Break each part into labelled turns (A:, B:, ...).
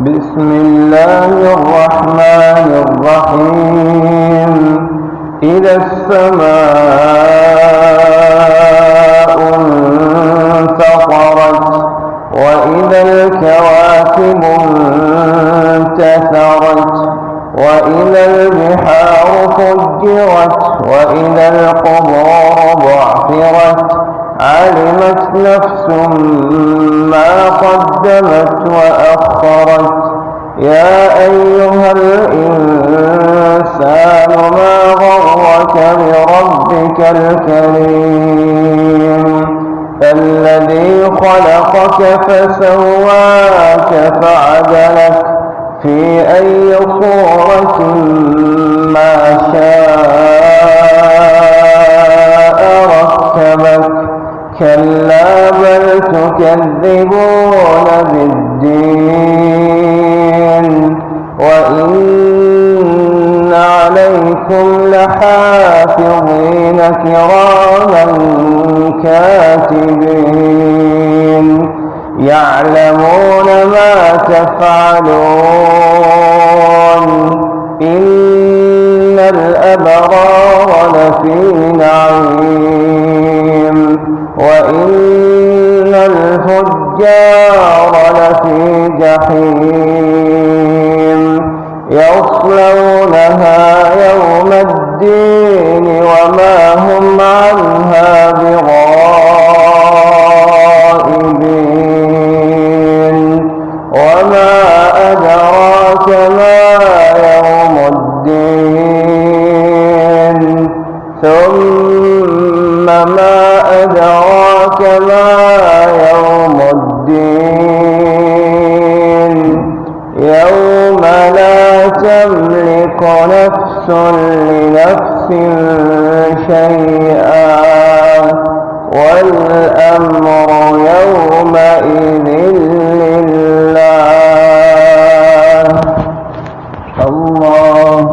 A: بسم الله الرحمن الرحيم. إذا السماء انفطرت وإذا الكواكب انتثرت وإذا البحار فجرت وإذا القبور بعثرت علمت نفس ما قدمت وأخرت. يا أيها الإنسان ما غرك بربك الكريم؟ الذي خلقك فسواك فعدلك. في أي صورة ما شاء تكذبون بالدين وإن عليكم لحافظين كراما كاتبين. يعلمون ما تفعلون. إن الأبرار لفي نعيم. وإن لفي جحيم يصلونها يوم الدين وما هم عنها بغائبين. وما أدراك ما يوم الدين. ثم يوم لا تملك نفس لنفس شيئا والأمر يومئذ لله. الله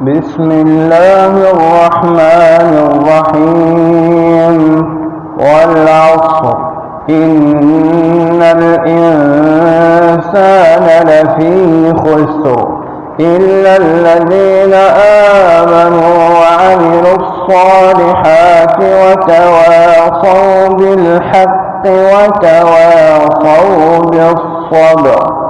A: بسم الله الرحمن الرحيم والعصر. إن الإنسان لفي خسر إلا الذين آمنوا وعملوا الصالحات وتواصوا بالحق وتواصوا بالصبر